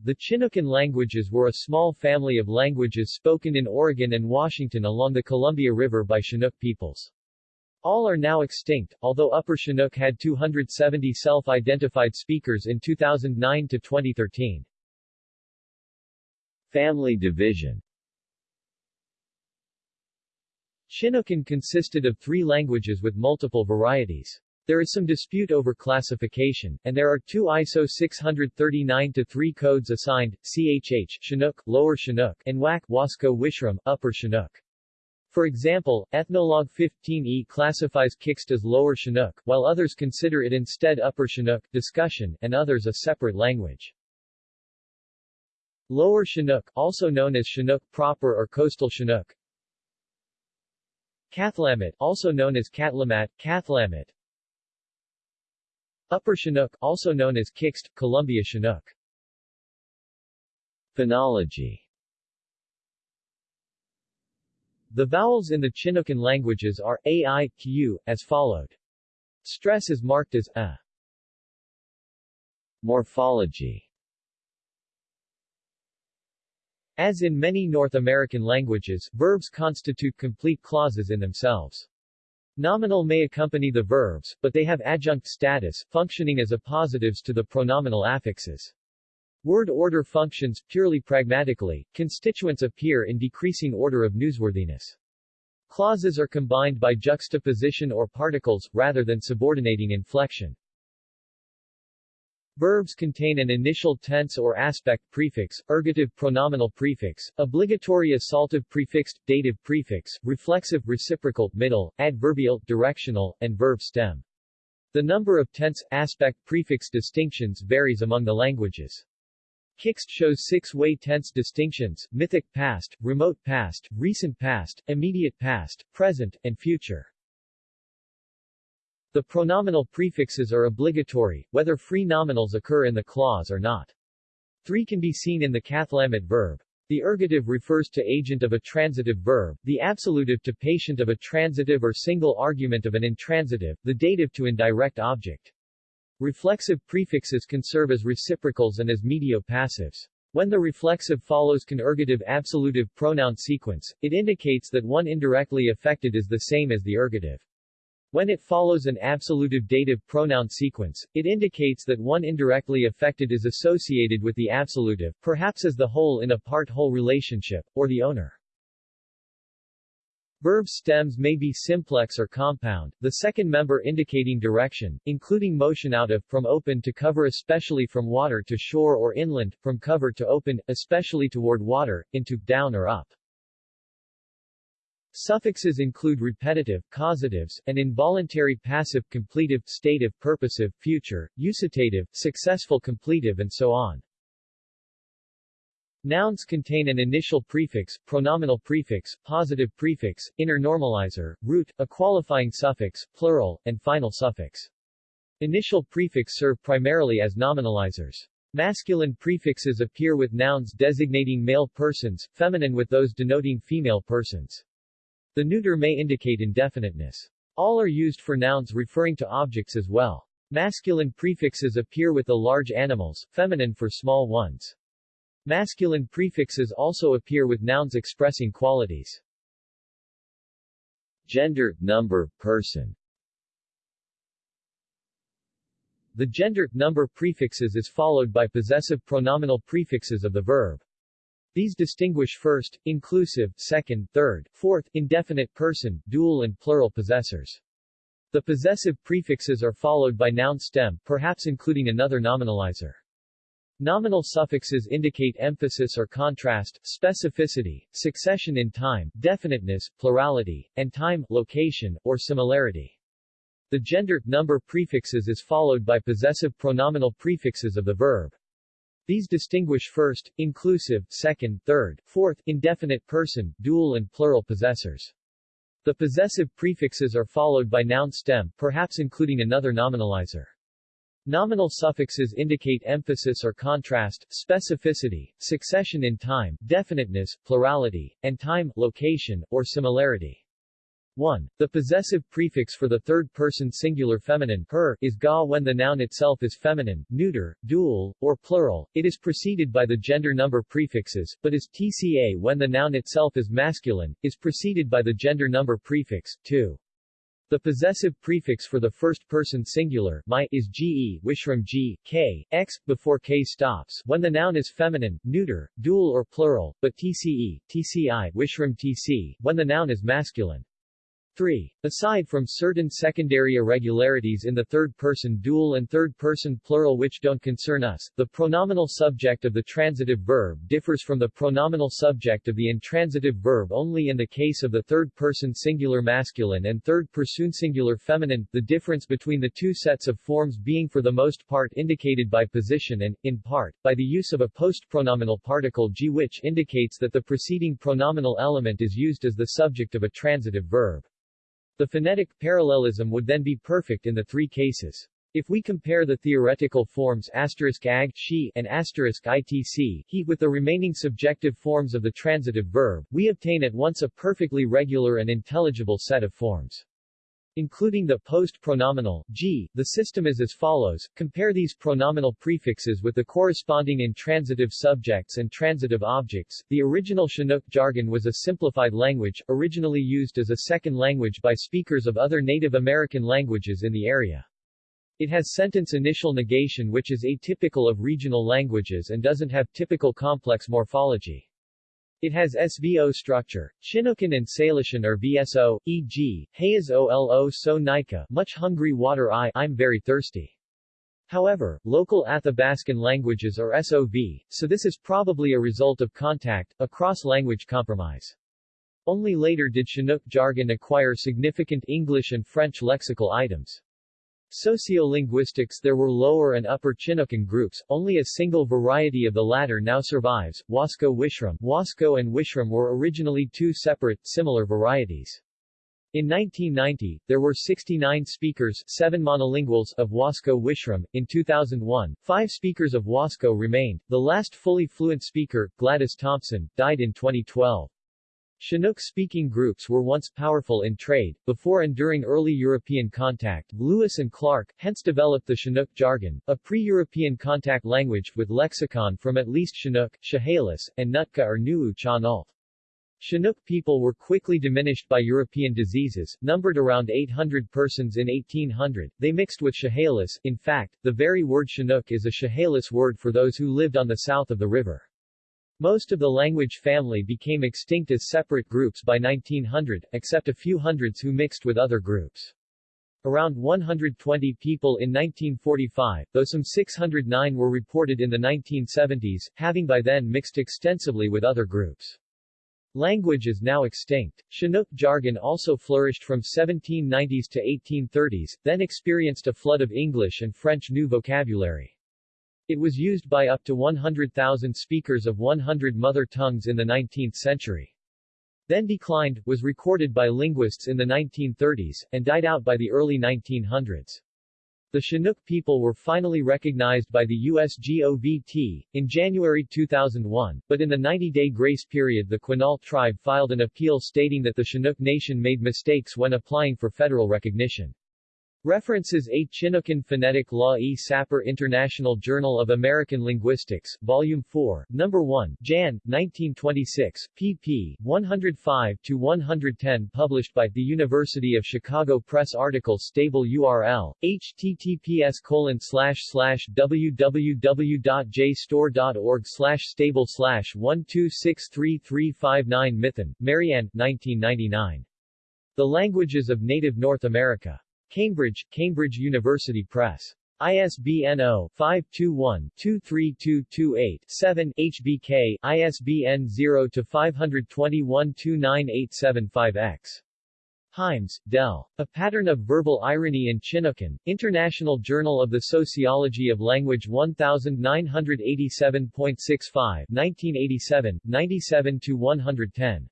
The Chinookan languages were a small family of languages spoken in Oregon and Washington along the Columbia River by Chinook peoples. All are now extinct, although Upper Chinook had 270 self-identified speakers in 2009 to 2013. Family division Chinookan consisted of three languages with multiple varieties. There is some dispute over classification, and there are two ISO 639-3 codes assigned, CHH Chinook, Lower Chinook, and WAC Wasco Wishram, Upper Chinook. For example, Ethnologue 15E classifies Kiksht as Lower Chinook, while others consider it instead Upper Chinook, discussion, and others a separate language. Lower Chinook, also known as Chinook proper or Coastal Chinook. Kathlamet, also known as Catlamat, Cathlamet. Upper Chinook, also known as Kiksht, Columbia Chinook. Phonology The vowels in the Chinookan languages are a, i, q, as followed. Stress is marked as a. Morphology As in many North American languages, verbs constitute complete clauses in themselves. Nominal may accompany the verbs, but they have adjunct status, functioning as appositives to the pronominal affixes. Word order functions purely pragmatically, constituents appear in decreasing order of newsworthiness. Clauses are combined by juxtaposition or particles, rather than subordinating inflection. Verbs contain an initial tense or aspect prefix, ergative pronominal prefix, obligatory absolutive prefixed, dative prefix, reflexive reciprocal, middle, adverbial, directional, and verb stem. The number of tense, aspect prefix distinctions varies among the languages. Kiksht shows six-way tense distinctions, mythic past, remote past, recent past, immediate past, present, and future. The pronominal prefixes are obligatory, whether free nominals occur in the clause or not. Three can be seen in the Cathlamet verb. The ergative refers to agent of a transitive verb, the absolutive to patient of a transitive or single argument of an intransitive, the dative to indirect object. Reflexive prefixes can serve as reciprocals and as medio passives. When the reflexive follows ergative absolutive pronoun sequence, it indicates that one indirectly affected is the same as the ergative. When it follows an absolutive dative pronoun sequence, it indicates that one indirectly affected is associated with the absolutive, perhaps as the whole in a part-whole relationship, or the owner. Verb stems may be simplex or compound, the second member indicating direction, including motion out of, from open to cover especially from water to shore or inland, from cover to open, especially toward water, into, down or up. Suffixes include repetitive, causatives, and involuntary passive completive, stative, purposive, future, usitative, successful completive and so on. Nouns contain an initial prefix, pronominal prefix, positive prefix, inner nominalizer, root, a qualifying suffix, plural, and final suffix. Initial prefix serve primarily as nominalizers. Masculine prefixes appear with nouns designating male persons, feminine with those denoting female persons. The neuter may indicate indefiniteness. All are used for nouns referring to objects as well. Masculine prefixes appear with the large animals, feminine for small ones. Masculine prefixes also appear with nouns expressing qualities. Gender, number, person The gender, number prefixes is followed by possessive pronominal prefixes of the verb. These distinguish first, inclusive, second, third, fourth, indefinite person, dual and plural possessors. The possessive prefixes are followed by noun stem, perhaps including another nominalizer. Nominal suffixes indicate emphasis or contrast, specificity, succession in time, definiteness, plurality, and time, location, or similarity. The gender, number prefixes is followed by possessive pronominal prefixes of the verb. These distinguish first, inclusive, second, third, fourth, indefinite person, dual and plural possessors. The possessive prefixes are followed by noun stem, perhaps including another nominalizer. Nominal suffixes indicate emphasis or contrast, specificity, succession in time, definiteness, plurality, and time, location, or similarity. 1. The possessive prefix for the third-person singular feminine her is ga when the noun itself is feminine, neuter, dual, or plural. It is preceded by the gender number prefixes, but is tca when the noun itself is masculine, is preceded by the gender number prefix, 2. The possessive prefix for the first-person singular my is ge wishram g, k, x, before k stops when the noun is feminine, neuter, dual or plural, but tce, tci wishram tc when the noun is masculine. 3. Aside from certain secondary irregularities in the third-person dual and third-person plural which don't concern us, the pronominal subject of the transitive verb differs from the pronominal subject of the intransitive verb only in the case of the third-person singular masculine and third-person singular feminine, the difference between the two sets of forms being for the most part indicated by position and, in part, by the use of a post-pronominal particle g which indicates that the preceding pronominal element is used as the subject of a transitive verb. The phonetic parallelism would then be perfect in the three cases. If we compare the theoretical forms asterisk ag she and asterisk itc he with the remaining subjective forms of the transitive verb, we obtain at once a perfectly regular and intelligible set of forms. Including the post-pronominal, g, the system is as follows, compare these pronominal prefixes with the corresponding intransitive subjects and transitive objects. The original Chinook jargon was a simplified language, originally used as a second language by speakers of other Native American languages in the area. It has sentence initial negation which is atypical of regional languages and doesn't have typical complex morphology. It has SVO structure. Chinookan and Salishan are VSO, e.g., Hey is OLO so Nika, much hungry water I, I'm very thirsty. However, local Athabascan languages are SOV, so this is probably a result of contact, a cross-language compromise. Only later did Chinook jargon acquire significant English and French lexical items. Sociolinguistics There were lower and upper Chinookan groups, only a single variety of the latter now survives, Wasco Wishram Wasco and Wishram were originally two separate, similar varieties. In 1990, there were 69 speakers 7 monolinguals of Wasco Wishram. In 2001, five speakers of Wasco remained. The last fully fluent speaker, Gladys Thompson, died in 2012. Chinook-speaking groups were once powerful in trade. Before and during early European contact, Lewis and Clark hence developed the Chinook jargon, a pre-European contact language with lexicon from at least Chinook, Chehalis, and Nootka or Nuu-chah-nulth. Chinook people were quickly diminished by European diseases, numbered around 800 persons in 1800. They mixed with Chehalis. In fact, the very word Chinook is a Chehalis word for those who lived on the south of the river. Most of the language family became extinct as separate groups by 1900, except a few hundreds who mixed with other groups. Around 120 people in 1945, though some 609 were reported in the 1970s, having by then mixed extensively with other groups. Language is now extinct. Chinook jargon also flourished from 1790s to 1830s, then experienced a flood of English and French new vocabulary. It was used by up to 100,000 speakers of 100 mother tongues in the 19th century. Then declined, was recorded by linguists in the 1930s, and died out by the early 1900s. The Chinook people were finally recognized by the USGOVT in January 2001, but in the 90-day grace period the Quinault tribe filed an appeal stating that the Chinook nation made mistakes when applying for federal recognition. References A. Chinookan Phonetic Law E. Sapir International Journal of American Linguistics, Volume 4, No. 1, Jan. 1926, pp. 105-110 Published by The University of Chicago Press Article Stable URL, https colon slash slash www.jstor.org slash stable slash 1263359 Mithun, Marianne, 1999. The Languages of Native North America. Cambridge, Cambridge University Press. ISBN 0-521-23228-7 HBK, ISBN 0-521-29875-X. Hymes, Del. A Pattern of Verbal Irony in Chinookan, International Journal of the Sociology of Language 1987.65 1987, 97-110.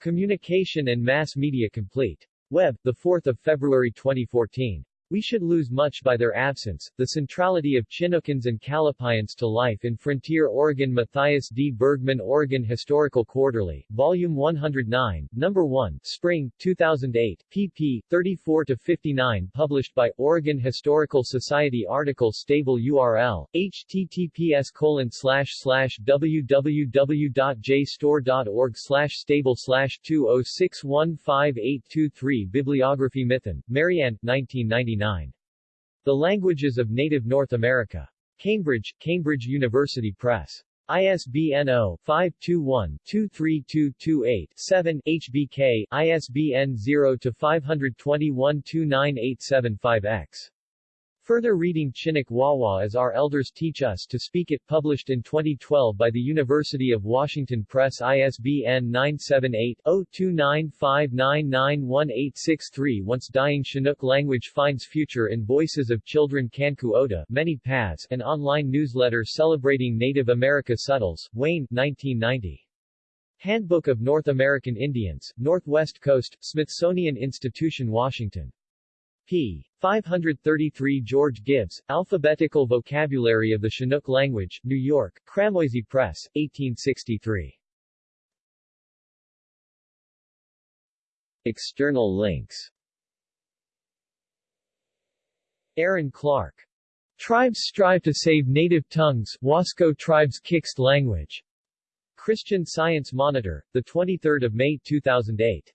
Communication and Mass Media Complete. Web, 4 February 2014. We should lose much by their absence. The centrality of Chinookans and Kalapuyans to life in frontier Oregon Matthias D. Bergmann Oregon Historical Quarterly, Volume 109, Number 1, Spring, 2008, pp. 34-59 Published by Oregon Historical Society Article Stable URL, https colon slash stable slash 2061583 Bibliography Mithun, Marianne, 1999 the Languages of Native North America. Cambridge, Cambridge University Press. ISBN 0-521-23228-7, HBK, ISBN 0-521-29875-X. Further reading Chinook Wawa as Our Elders Teach Us to Speak It published in 2012 by the University of Washington Press ISBN 978-0-295991863 Once Dying Chinook Language Finds Future in Voices of Children Kanku Oda Many Paths an online newsletter celebrating Native America Suttles, Wayne, 1990. Handbook of North American Indians, Northwest Coast, Smithsonian Institution Washington p. 533 George Gibbs, Alphabetical Vocabulary of the Chinook Language, New York, Cramoisy Press, 1863. External links Aaron Clark. Tribes strive to save native tongues, Wasco Tribes Kiksht language. Christian Science Monitor, 23 May 2008.